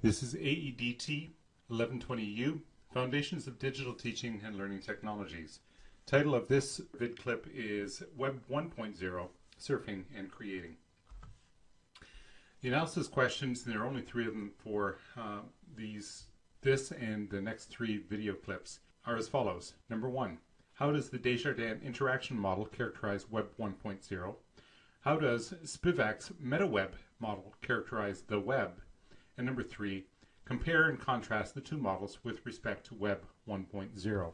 This is AEDT 1120U, Foundations of Digital Teaching and Learning Technologies. Title of this vid clip is Web 1.0, Surfing and Creating. The analysis questions, and there are only three of them for uh, these, this and the next three video clips, are as follows. Number one, how does the Desjardins interaction model characterize Web 1.0? How does Spivack's MetaWeb model characterize the web? And number three, compare and contrast the two models with respect to Web 1.0.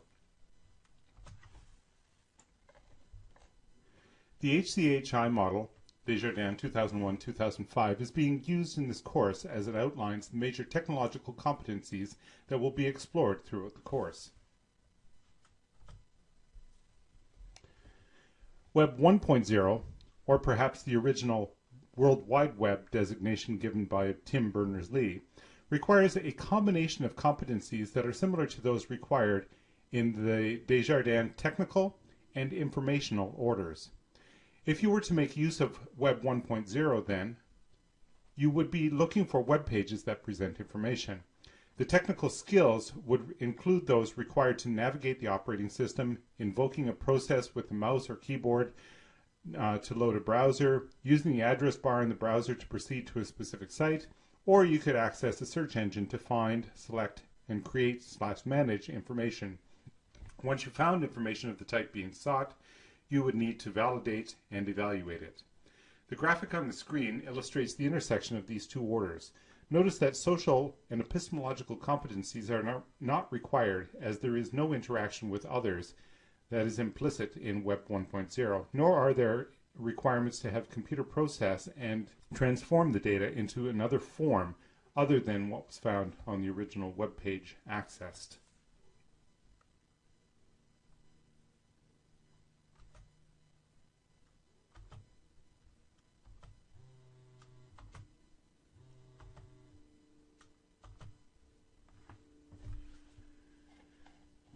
The HCHI model, Desjardins 2001-2005, is being used in this course as it outlines the major technological competencies that will be explored throughout the course. Web 1.0, or perhaps the original World Wide Web designation given by Tim Berners-Lee, requires a combination of competencies that are similar to those required in the Desjardins technical and informational orders. If you were to make use of Web 1.0 then, you would be looking for web pages that present information. The technical skills would include those required to navigate the operating system, invoking a process with the mouse or keyboard uh, to load a browser, using the address bar in the browser to proceed to a specific site, or you could access a search engine to find, select, and create slash manage information. Once you found information of the type being sought, you would need to validate and evaluate it. The graphic on the screen illustrates the intersection of these two orders. Notice that social and epistemological competencies are not, not required as there is no interaction with others that is implicit in Web 1.0, nor are there requirements to have computer process and transform the data into another form other than what was found on the original web page accessed.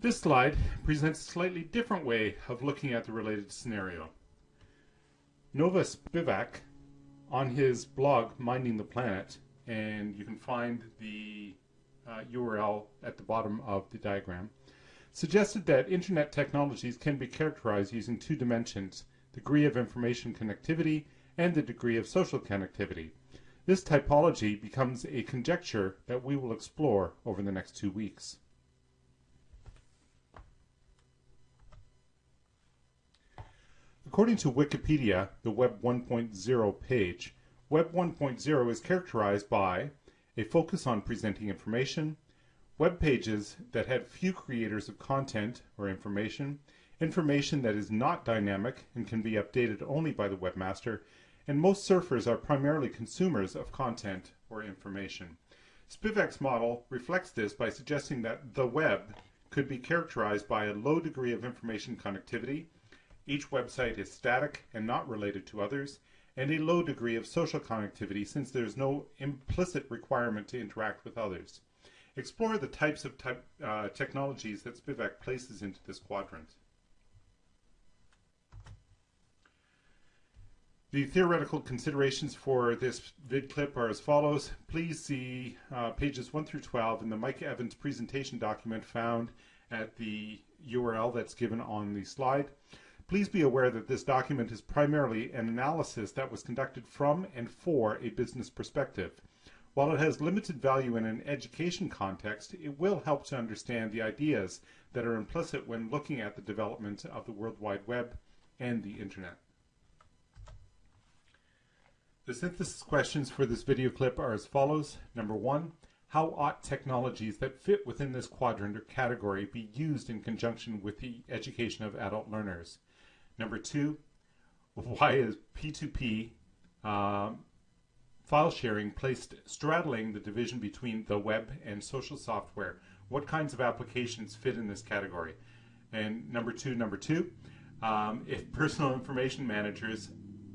This slide presents a slightly different way of looking at the related scenario. Nova Spivack, on his blog Minding the Planet, and you can find the uh, URL at the bottom of the diagram, suggested that internet technologies can be characterized using two dimensions, degree of information connectivity and the degree of social connectivity. This typology becomes a conjecture that we will explore over the next two weeks. According to Wikipedia, the Web 1.0 page, Web 1.0 is characterized by a focus on presenting information, web pages that had few creators of content or information, information that is not dynamic and can be updated only by the webmaster, and most surfers are primarily consumers of content or information. Spivack's model reflects this by suggesting that the web could be characterized by a low degree of information connectivity, each website is static and not related to others, and a low degree of social connectivity since there is no implicit requirement to interact with others. Explore the types of type, uh, technologies that Spivack places into this quadrant. The theoretical considerations for this vid clip are as follows. Please see uh, pages 1 through 12 in the Mike Evans presentation document found at the URL that's given on the slide. Please be aware that this document is primarily an analysis that was conducted from and for a business perspective. While it has limited value in an education context, it will help to understand the ideas that are implicit when looking at the development of the World Wide Web and the Internet. The synthesis questions for this video clip are as follows. Number one, how ought technologies that fit within this quadrant or category be used in conjunction with the education of adult learners? Number two, why is P2P um, file sharing placed straddling the division between the web and social software? What kinds of applications fit in this category? And number two, number two, um, if personal information managers,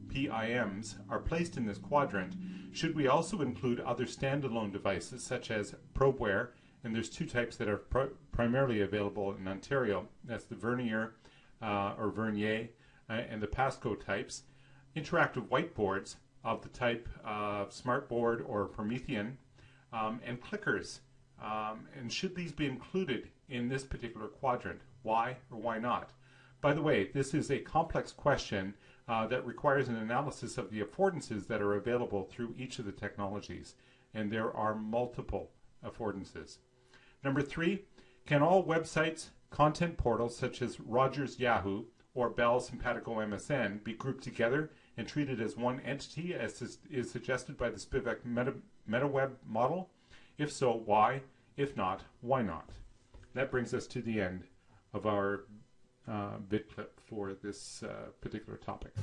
PIMs, are placed in this quadrant, should we also include other standalone devices such as probeware, and there's two types that are pr primarily available in Ontario. That's the Vernier uh, or Vernier uh, and the Pasco types, interactive whiteboards of the type of Smartboard or Promethean, um, and clickers. Um, and should these be included in this particular quadrant? Why or why not? By the way, this is a complex question uh, that requires an analysis of the affordances that are available through each of the technologies. And there are multiple affordances. Number three, can all websites, content portals such as Rogers Yahoo or Bell Sympatico MSN be grouped together and treated as one entity as is suggested by the Spivack meta, MetaWeb model? If so, why? If not, why not? That brings us to the end of our uh, vid clip for this uh, particular topic.